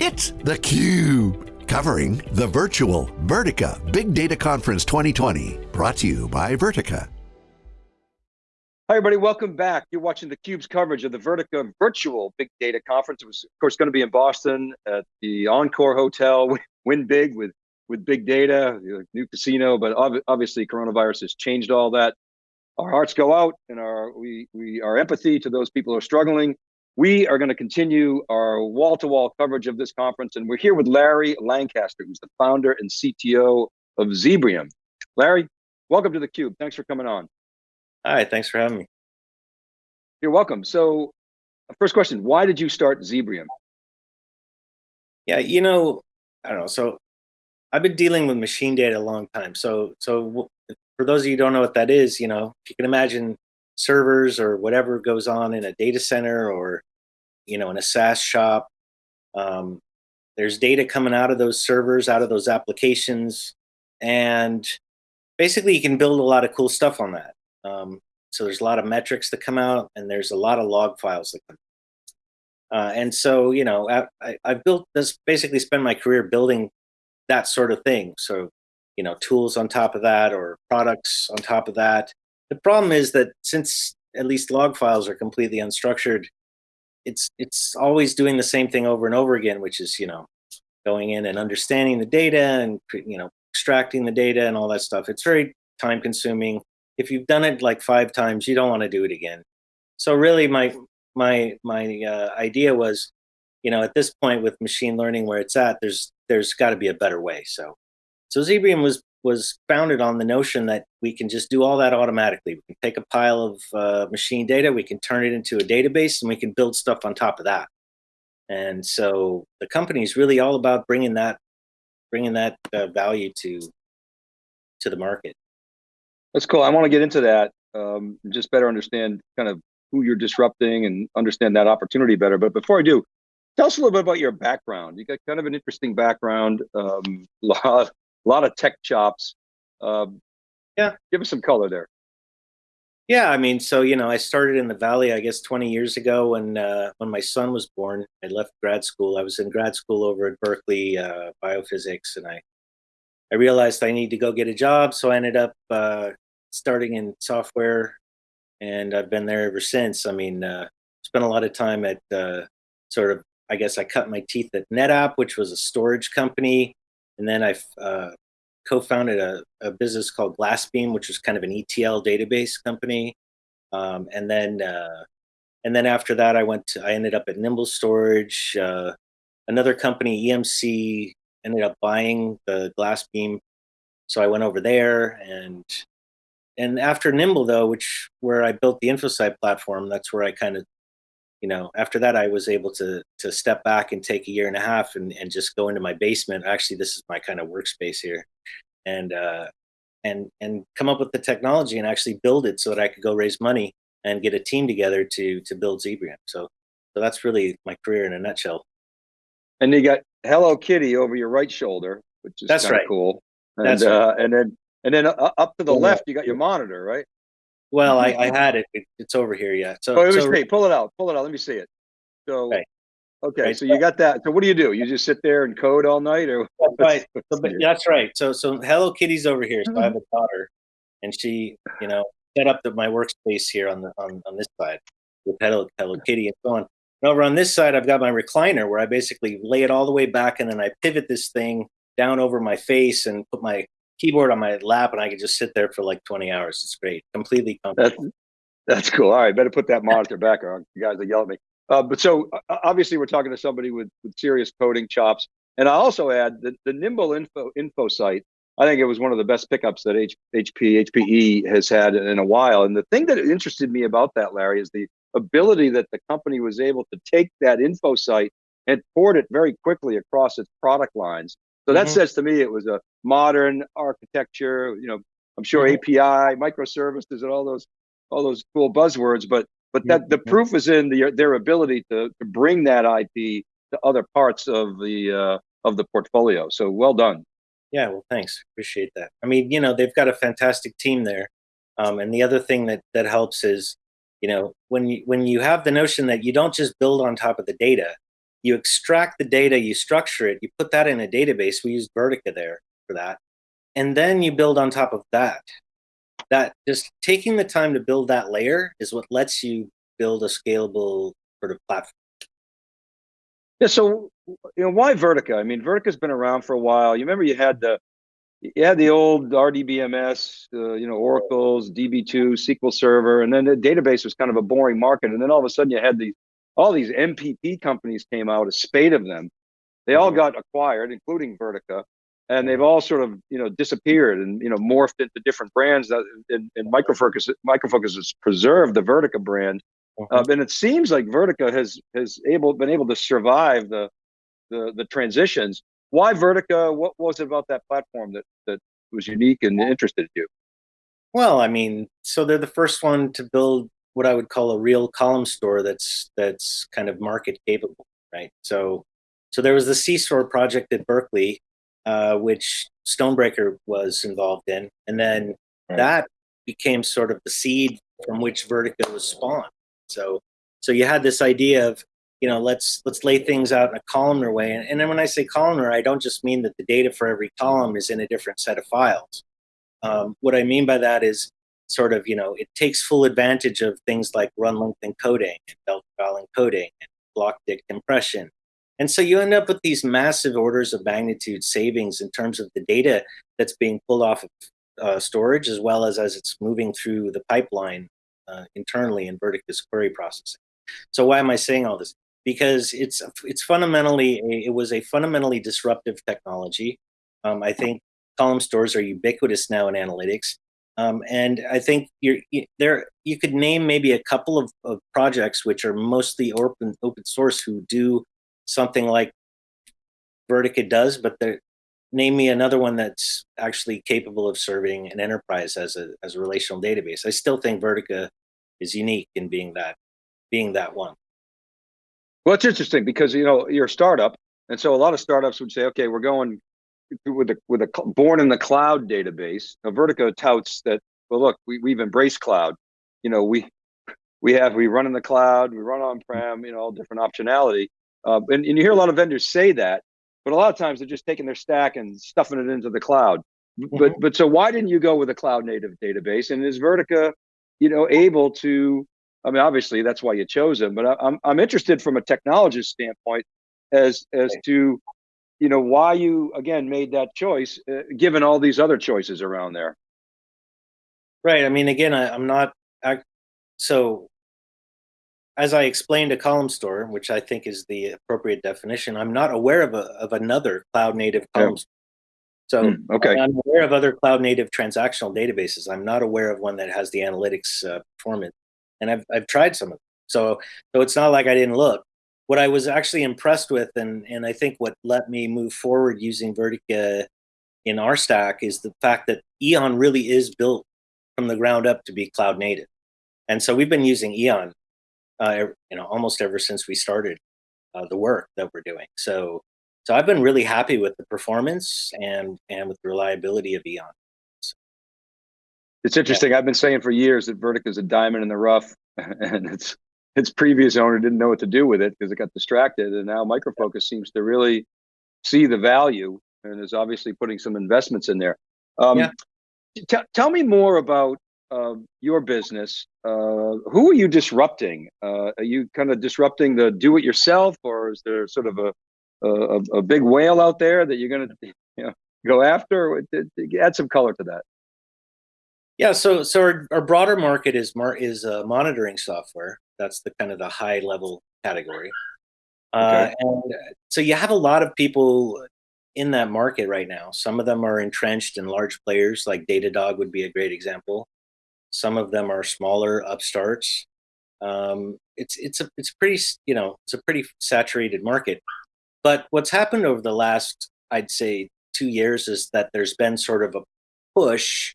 It's theCUBE, covering the virtual Vertica Big Data Conference 2020. Brought to you by Vertica. Hi everybody, welcome back. You're watching theCUBE's coverage of the Vertica Virtual Big Data Conference. It was, of course, going to be in Boston at the Encore Hotel, win big with, with big data, new casino, but obviously coronavirus has changed all that. Our hearts go out and our, we, we, our empathy to those people who are struggling. We are going to continue our wall-to-wall -wall coverage of this conference, and we're here with Larry Lancaster, who's the founder and CTO of Zebrium. Larry, welcome to theCUBE. Thanks for coming on. Hi, thanks for having me. You're welcome. So, uh, first question, why did you start Zebrium? Yeah, you know, I don't know. So, I've been dealing with machine data a long time. So, so for those of you who don't know what that is, you know, if you can imagine servers or whatever goes on in a data center or you know in a SaaS shop. Um, there's data coming out of those servers, out of those applications, and basically you can build a lot of cool stuff on that. Um, so there's a lot of metrics that come out, and there's a lot of log files that come. Uh, and so you know I, I've built this basically spend my career building that sort of thing. So you know tools on top of that or products on top of that the problem is that since at least log files are completely unstructured, it's it's always doing the same thing over and over again, which is you know going in and understanding the data and you know extracting the data and all that stuff. It's very time consuming. If you've done it like five times, you don't want to do it again. So really, my my my uh, idea was, you know, at this point with machine learning where it's at, there's there's got to be a better way. So so Zebrium was was founded on the notion that we can just do all that automatically. We can take a pile of uh, machine data, we can turn it into a database, and we can build stuff on top of that. And so the company is really all about bringing that, bringing that uh, value to, to the market. That's cool. I want to get into that, um, just better understand kind of who you're disrupting and understand that opportunity better. But before I do, tell us a little bit about your background. You got kind of an interesting background, um, lot, a lot of tech chops. Um, yeah, give us some color there. Yeah, I mean, so you know, I started in the Valley, I guess, 20 years ago when uh, when my son was born. I left grad school. I was in grad school over at Berkeley, uh, biophysics, and I I realized I need to go get a job. So I ended up uh, starting in software, and I've been there ever since. I mean, uh, spent a lot of time at uh, sort of, I guess, I cut my teeth at NetApp, which was a storage company and then I uh, co-founded a, a, business called Glassbeam, which was kind of an ETL database company. Um, and then uh, and then after that, I went to, I ended up at Nimble Storage. Uh, another company, EMC, ended up buying the Glassbeam. So I went over there and and after Nimble though, which where I built the InfoSight platform, that's where I kind of you know, after that, I was able to to step back and take a year and a half and, and just go into my basement. Actually, this is my kind of workspace here, and uh, and and come up with the technology and actually build it so that I could go raise money and get a team together to to build Zebrium. So so that's really my career in a nutshell. And you got Hello Kitty over your right shoulder, which is that's right. cool. And that's uh, right. and then and then uh, up to the left, you got your monitor, right? Well, mm-hmm. I, I had it. it. It's over here yet. So, oh, it was great. Pull it out. Pull it out. Let me see it. So, okay. okay right. So you got that. So what do you do? You just sit there and code all night, or that's right? So, that's right. So, so Hello Kitty's over here. So I have mm-hmm. a daughter, and she, you know, set up the, my workspace here on the on, on this side with Hello Hello Kitty and so on. And over on this side, I've got my recliner where I basically lay it all the way back, and then I pivot this thing down over my face and put my keyboard on my lap and I could just sit there for like 20 hours. It's great. Completely comfortable. That's, that's cool. All right. Better put that monitor back on. You guys will yell at me. Uh, but so uh, obviously we're talking to somebody with, with serious coding chops. And I also add that the Nimble info InfoSight, I think it was one of the best pickups that H, HP, HPE has had in a while. And the thing that interested me about that, Larry, is the ability that the company was able to take that InfoSight and port it very quickly across its product lines. So that mm -hmm. says to me it was a modern architecture, you know, I'm sure mm -hmm. API, microservices, and all those all those cool buzzwords, but but that the mm-hmm. proof is in the, their ability to, to bring that IP to other parts of the uh, of the portfolio. So well done. Yeah, well, thanks. Appreciate that. I mean, you know, they've got a fantastic team there, um, and the other thing that that helps is, you know, when you when you have the notion that you don't just build on top of the data, you extract the data, you structure it, you put that in a database. We use Vertica there for that. And then you build on top of that. That just taking the time to build that layer is what lets you build a scalable sort of platform. Yeah, so you know why Vertica? I mean, Vertica's been around for a while. You remember you had the you had the old RDBMS, uh, you know, Oracle's DB2, SQL Server, and then the database was kind of a boring market. And then all of a sudden, you had the all these MPP companies came out, a spate of them. They all mm-hmm. got acquired, including Vertica, and they've all sort of you know disappeared and you know morphed into different brands. That and, and Micro Focus Microfocus has preserved the Vertica brand, mm-hmm. uh, and it seems like Vertica has has able been able to survive the the, the transitions. Why Vertica? What was it about that platform that that was unique and interested you? Well, I mean, so they're the first one to build what I would call a real column store that's that's kind of market capable, right? So, so there was the C-store project at Berkeley, uh, which Stonebraker was involved in, and then right. that became sort of the seed from which Vertica was spawned. So, so you had this idea of you know let's let's lay things out in a columnar way, and, and then when I say columnar, I don't just mean that the data for every column is in a different set of files. Um, what I mean by that is sort of, you know, it takes full advantage of things like run length encoding and delta val encoding and block dict compression. And so you end up with these massive orders of magnitude savings in terms of the data that's being pulled off of uh, storage as well as as it's moving through the pipeline uh, internally in Vertica's query processing. So why am I saying all this? Because it's it's fundamentally a, it was a fundamentally disruptive technology. Um, I think column stores are ubiquitous now in analytics. Um, and I think you're you, there. You could name maybe a couple of, of projects which are mostly open open source who do something like Vertica does, but name me another one that's actually capable of serving an enterprise as a as a relational database. I still think Vertica is unique in being that being that one. Well, it's interesting because you know you're a startup, and so a lot of startups would say, okay, we're going with a with a born in the cloud database. Now, Vertica touts that. Well, look, we we've embraced cloud. You know, we we have we run in the cloud, we run on prem. You know, all different optionality. Uh, and, and you hear a lot of vendors say that, but a lot of times they're just taking their stack and stuffing it into the cloud. Mm-hmm. But but so why didn't you go with a cloud native database? And is Vertica, you know, able to? I mean, obviously that's why you chose them. But I, I'm I'm interested from a technologist standpoint as as to you know why you again made that choice uh, given all these other choices around there right i mean again I, am not I, so as i explained a column store which i think is the appropriate definition i'm not aware of, a, of another cloud native column yeah. So mm, okay. I'm aware of other cloud native transactional databases. I'm not aware of one that has the analytics uh, performance, and I've I've tried some of them. So so it's not like I didn't look what I was actually impressed with, and and I think what let me move forward using Vertica in our stack is the fact that Eon really is built from the ground up to be cloud native, and so we've been using Eon, uh, you know, almost ever since we started uh, the work that we're doing. So so I've been really happy with the performance and and with the reliability of Eon. So, it's interesting. Yeah. I've been saying for years that Vertica is a diamond in the rough, and it's its previous owner didn't know what to do with it because it got distracted. And now Micro Focus seems to really see the value and is obviously putting some investments in there. Um, yeah. Tell me more about uh, your business. Uh, who are you disrupting? Uh, are you kind of disrupting the do it yourself, or is there sort of a a, a big whale out there that you're going to you know, go after? Add some color to that. Yeah, so so our, our broader market is mar- is uh, monitoring software. That's the kind of the high level category. Uh, okay. and so you have a lot of people in that market right now. Some of them are entrenched in large players, like Datadog would be a great example. Some of them are smaller upstarts. Um, it's it's a it's pretty you know it's a pretty saturated market. But what's happened over the last I'd say two years is that there's been sort of a push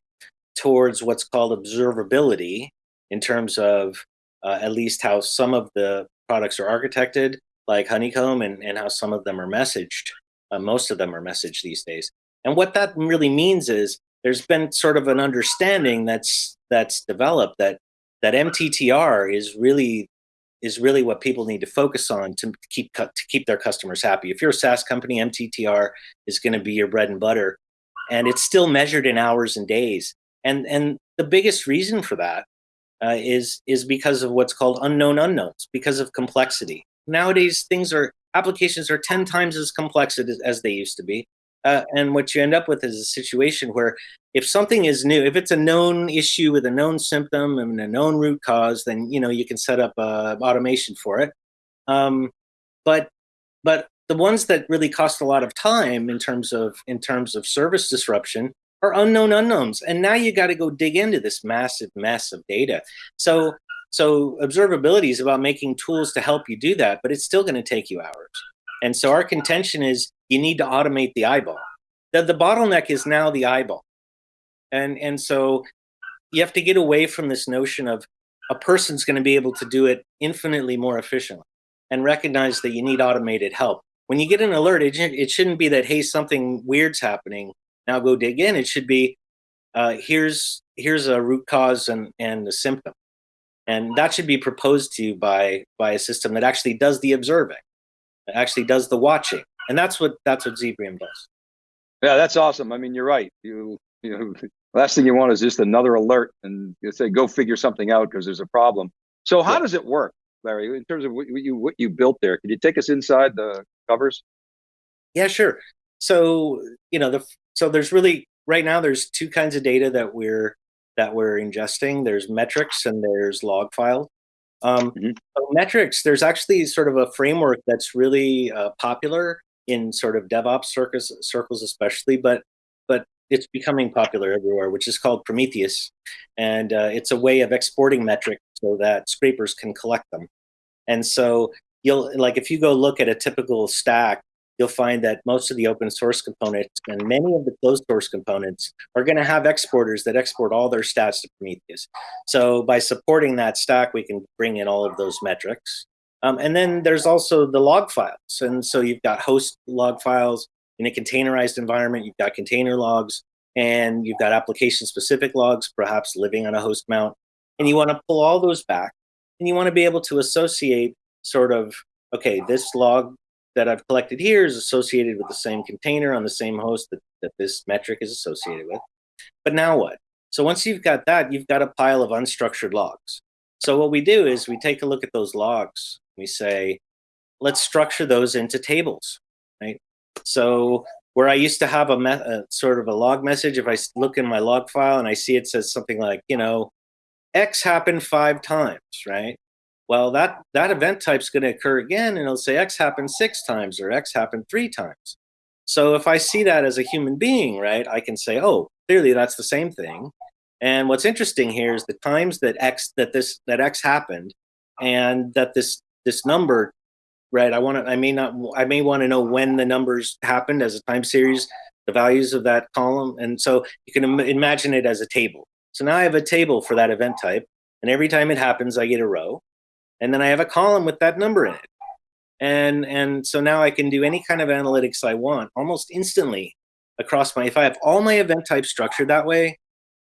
towards what's called observability in terms of uh, at least how some of the products are architected, like Honeycomb, and, and how some of them are messaged. Uh, most of them are messaged these days. And what that really means is there's been sort of an understanding that's that's developed that that MTTR is really is really what people need to focus on to keep to keep their customers happy. If you're a SaaS company, MTTR is going to be your bread and butter, and it's still measured in hours and days. And and the biggest reason for that uh, is is because of what's called unknown unknowns, because of complexity. Nowadays, things are applications are ten times as complex as, as they used to be, uh, and what you end up with is a situation where if something is new, if it's a known issue with a known symptom and a known root cause, then you know you can set up uh, automation for it. Um, but but the ones that really cost a lot of time in terms of in terms of service disruption are unknown unknowns, and now you got to go dig into this massive mess of data. So so observability is about making tools to help you do that, but it's still going to take you hours. And so our contention is you need to automate the eyeball. The, the bottleneck is now the eyeball and and so you have to get away from this notion of a person's going to be able to do it infinitely more efficiently and recognize that you need automated help when you get an alert it, it shouldn't be that hey something weird's happening now go dig in it should be uh, here's here's a root cause and and a symptom and that should be proposed to you by by a system that actually does the observing that actually does the watching and that's what that's what zebrium does yeah that's awesome i mean you're right you you know, last thing you want is just another alert and you say, go figure something out because there's a problem. So how yeah. does it work, Larry, in terms of what you, what you built there? Can you take us inside the covers? Yeah, sure. So, you know, the, so there's really, right now, there's two kinds of data that we're, that we're ingesting. There's metrics and there's log files. Um, mm-hmm. Metrics, there's actually sort of a framework that's really uh, popular in sort of DevOps circles, circles especially, but but it's becoming popular everywhere, which is called Prometheus. And uh, it's a way of exporting metrics so that scrapers can collect them. And so you'll, like, if you go look at a typical stack, you'll find that most of the open source components and many of the closed source components are going to have exporters that export all their stats to Prometheus. So by supporting that stack, we can bring in all of those metrics. Um, and then there's also the log files. And so you've got host log files, in a containerized environment, you've got container logs and you've got application specific logs, perhaps living on a host mount. And you want to pull all those back and you want to be able to associate sort of, okay, this log that I've collected here is associated with the same container on the same host that, that this metric is associated with. But now what? So once you've got that, you've got a pile of unstructured logs. So what we do is we take a look at those logs. We say, let's structure those into tables, right? So where I used to have a, a, sort of a log message, if I look in my log file and I see it says something like, you know, X happened five times, right? Well, that that event type's going to occur again, and it'll say X happened six times or X happened three times. So if I see that as a human being, right, I can say, oh, clearly that's the same thing. And what's interesting here is the times that X that this that X happened, and that this this number right? I want to, I may not, I may want to know when the numbers happened as a time series, the values of that column. And so you can Im- imagine it as a table. So now I have a table for that event type. And every time it happens, I get a row. And then I have a column with that number in it. And, and so now I can do any kind of analytics I want almost instantly across my, if I have all my event types structured that way,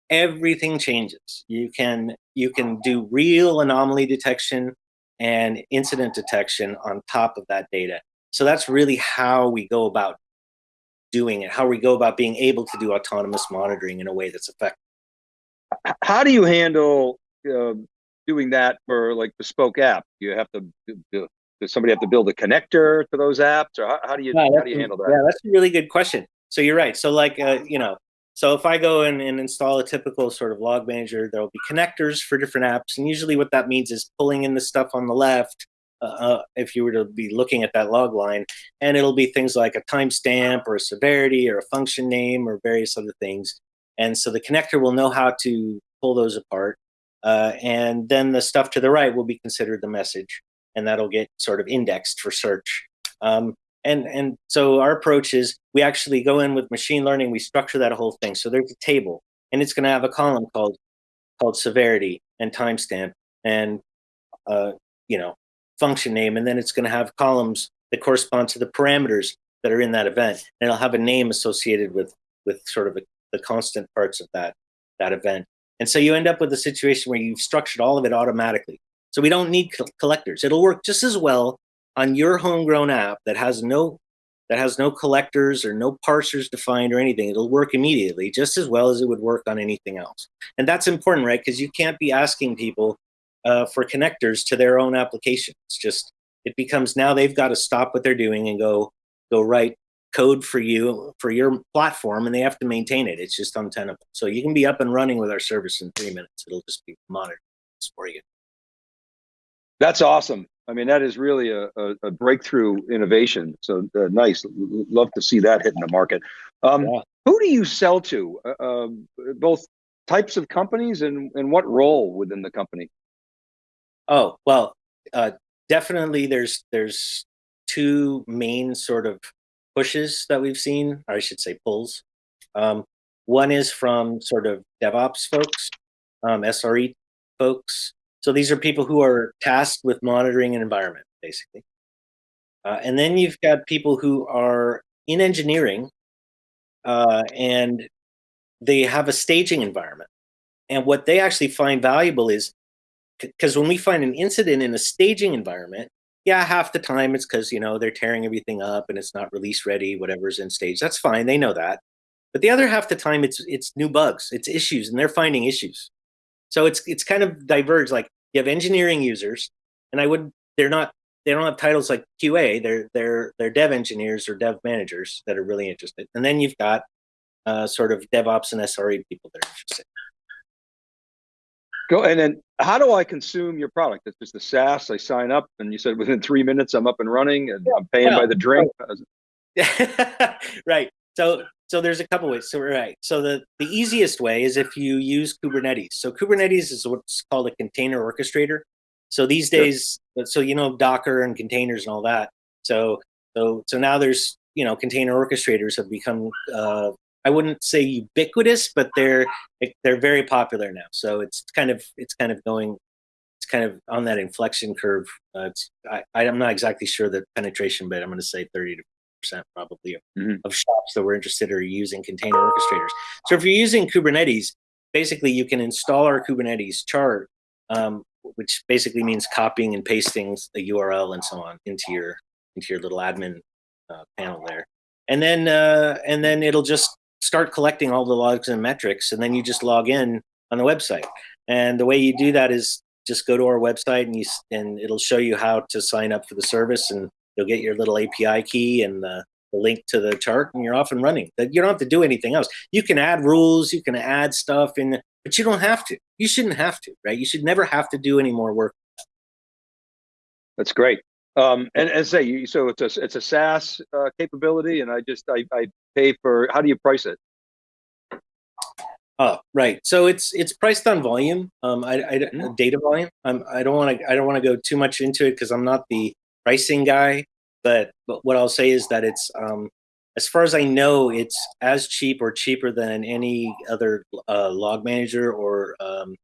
everything changes. You can, you can do real anomaly detection and incident detection on top of that data. So that's really how we go about doing it, how we go about being able to do autonomous monitoring in a way that's effective. How do you handle uh, doing that for like bespoke app? You have to do, does somebody have to build a connector to those apps, or how, how do you yeah, how do you handle that? Yeah, that's a really good question. So you're right. So like uh, you know, so if I go in and install a typical sort of log manager, there will be connectors for different apps. And usually what that means is pulling in the stuff on the left, uh, uh, if you were to be looking at that log line, and it'll be things like a timestamp or a severity or a function name or various other things. And so the connector will know how to pull those apart. Uh, and then the stuff to the right will be considered the message, and that'll get sort of indexed for search. Um, and and so our approach is we actually go in with machine learning we structure that whole thing. So there's a table and it's going to have a column called called severity and timestamp and uh, you know function name and then it's going to have columns that correspond to the parameters that are in that event. And it'll have a name associated with with sort of a, the constant parts of that that event and so you end up with a situation where you've structured all of it automatically So we don't need collectors. It'll work just as well on your homegrown app that has no that has no collectors or no parsers defined or anything. It'll work immediately just as well as it would work on anything else. And that's important, right? Because you can't be asking people uh, for connectors to their own application. It's just it becomes now they've got to stop what they're doing and go go write code for you for your platform and they have to maintain it. It's just untenable. So you can be up and running with our service in three minutes. It'll just be monitored for you. That's awesome. I mean, that is really a, a, a breakthrough innovation. So uh, nice. Love to see that hitting the market. Um, Yeah. Who do you sell to? Uh, um, both types of companies and, and what role within the company? Oh well, uh, definitely. There's there's two main sort of pushes that we've seen, or I should say pulls. Um, one is from sort of DevOps folks, um, SRE folks. So these are people who are tasked with monitoring an environment, basically. Uh, and then you've got people who are in engineering, uh, and they have a staging environment. And what they actually find valuable is because when we find an incident in a staging environment, yeah, half the time it's because you know they're tearing everything up and it's not release ready, whatever's in stage. That's fine, they know that. But the other half the time it's it's new bugs, it's issues, and they're finding issues. So it's it's kind of diverged. Like you have engineering users, and I would they're not they don't have titles like QA. They're they're they're dev engineers or dev managers that are really interested. And then you've got uh, sort of DevOps and SRE people that are interested. Go and then how do I consume your product? It's just a SaaS. I sign up, and you said within three minutes I'm up and running, and I'm paying by the drink. right. So so there's a couple ways. So right. So the the easiest way is if you use Kubernetes. So Kubernetes is what's called a container orchestrator. So these Sure. days, so you know Docker and containers and all that. So so so now there's you know container orchestrators have become uh, I wouldn't say ubiquitous, but they're they're very popular now. So it's kind of it's kind of going it's kind of on that inflection curve. Uh, I, I'm not exactly sure the penetration, but I'm going to say 30 to percent probably of, Mhm. of shops that were interested are using container orchestrators. So if you're using Kubernetes, basically you can install our Kubernetes chart, um, which basically means copying and pasting the URL and so on into your into your little admin uh, panel there, and then uh, and then it'll just start collecting all the logs and metrics, and then you just log in on the website. And the way you do that is just go to our website and you and it'll show you how to sign up for the service, and you'll get your little API key and the, the link to the chart, and you're off and running. That you don't have to do anything else. You can add rules, you can add stuff in, but you don't have to. You shouldn't have to, right? You should never have to do any more work. That's great. Um, and, and say so it's a it's a SaaS uh, capability, and I just I, I pay for. How do you price it? Oh, right. So it's it's priced on volume. Um, I, I Mhm. data volume. Um, I don't want to I don't want to go too much into it because I'm not the pricing guy. But but what I'll say is that it's um, as far as I know, it's as cheap or cheaper than any other uh, log manager or um,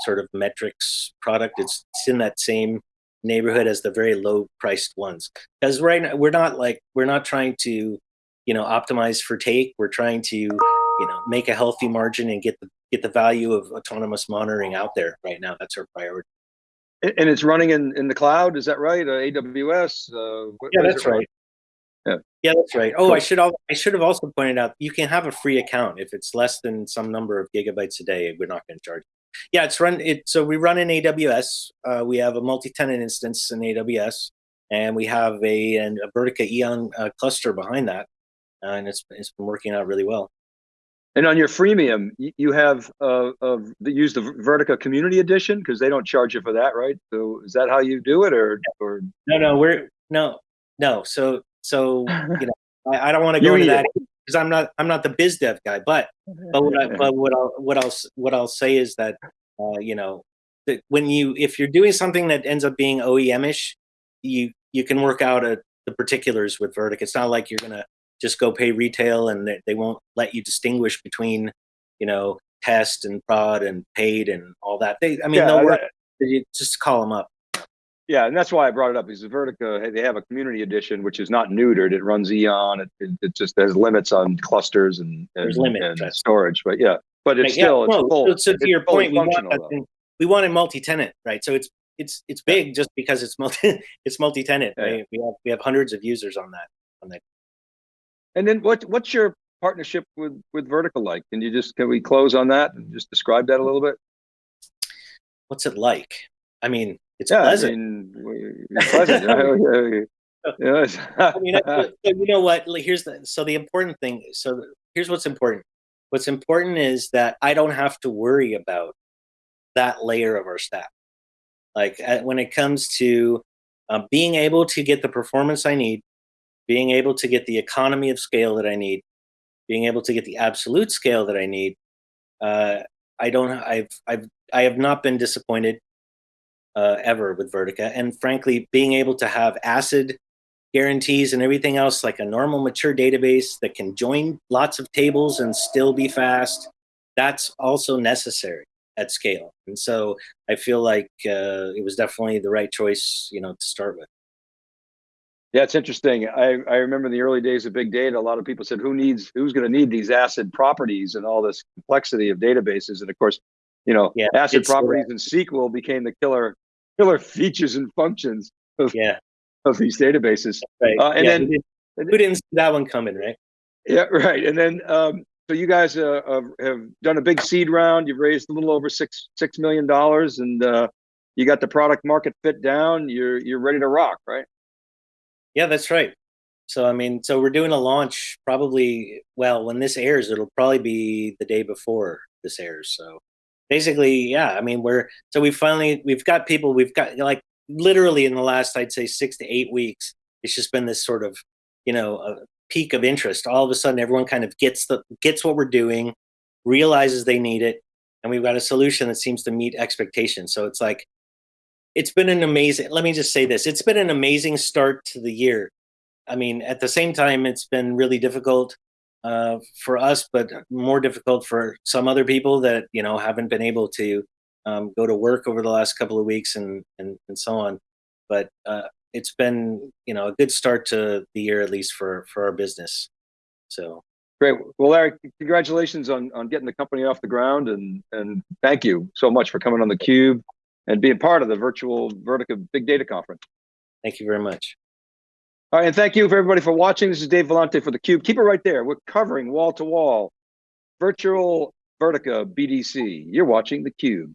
sort of metrics product. It's, it's in that same neighborhood as the very low priced ones. Because right now we're not like we're not trying to you know optimize for take. We're trying to you know make a healthy margin and get the get the value of autonomous monitoring out there right now that's our priority And it's running in, in the cloud. Is that right? Uh, AWS. Uh, yeah that's right Yeah. yeah that's right oh i should i should have also pointed out you can have a free account if it's less than some number of gigabytes a day we're not going to charge you. Yeah it's run it so we run in aws uh, we have a multi-tenant instance in aws and we have a and a vertica eon uh, cluster behind that uh, and it's, it's been working out really well. And on your freemium, you, have uh, uh, the, use the Vertica Community Edition? Because they don't charge you for that, right? So is that how you do it, or or? No, no, we're no, no. So, so you know, I, I don't want to go into that because I'm not, I'm not the biz dev guy. But, but what, I, but what I'll, what I'll, what I'll say is that, uh, you know, that when you, if you're doing something that ends up being OEM-ish, you, you can work out a, the particulars with Vertic. It's not like you're gonna just go pay retail and they, they won't let you distinguish between, you know, test and prod and paid and all that. They, I mean, yeah, they'll work. that- You just call them up. Yeah, and that's why I brought it up. Because the Vertica, they have a Community Edition which is not neutered. It runs Eon. It, it, it just has limits on clusters and and, There's limits, and storage. But yeah, but it's Right, yeah, still it's no, full. so, to your point, we want though. thing, we want it multi-tenant, right? So it's it's it's big just because it's multi it's multi-tenant. Yeah. Right? We have we have hundreds of users on that on that. And then what what's your partnership with with Vertica like? Can you just can we close on that and just describe that a little bit? What's it like? I mean, it's yeah, pleasant. I mean, it's pleasant. I mean, so you know what? Here's the so the important thing. So here's what's important. What's important is that I don't have to worry about that layer of our staff. Like uh, when it comes to uh, being able to get the performance I need, being able to get the economy of scale that I need, being able to get the absolute scale that I need. Uh, I don't. I've. I've. I have not been disappointed uh, ever with Vertica, and frankly, being able to have ACID guarantees and everything else like a normal mature database that can join lots of tables and still be fast that's also necessary at scale and so i feel like uh, it was definitely the right choice you know to start with Yeah, it's interesting. I, I remember in the early days of big data, a lot of people said, who needs, who's going to need these acid properties and all this complexity of databases? And of course, you know, Yeah, acid uh, properties and SQL became the killer, killer features and functions yeah of these databases. right Uh, and Yeah, then- who, didn't, see that one coming right Yeah, right. And then, um, so you guys uh, have done a big seed round. You've raised a little over six six million dollars, and uh, you got the product market fit down. You're you're ready to rock, right? Yeah, that's right. So I mean, so we're doing a launch probably well when this airs, it'll probably be the day before this airs. So basically, yeah, I mean, we're so we finally we've got people we've got like literally in the last I'd say six to eight weeks, it's just been this sort of you know a peak of interest. All of a sudden, everyone kind of gets the gets what we're doing, realizes they need it, and we've got a solution that seems to meet expectations. So it's like it's been an amazing let me just say this it's been an amazing start to the year i mean at the same time it's been really difficult uh, for us but more difficult for some other people that you know haven't been able to um, go to work over the last couple of weeks and and, and so on but uh, it's been you know a good start to the year at least for for our business so Great. Well, Larry, congratulations on on getting the company off the ground, and and thank you so much for coming on the Cube and being part of the virtual Vertica Big Data Conference. thank you very much All right, and thank you for everybody for watching. This is Dave Vellante for the Cube. Keep it right there. We're covering wall to wall virtual Vertica BDC. You're watching the Cube.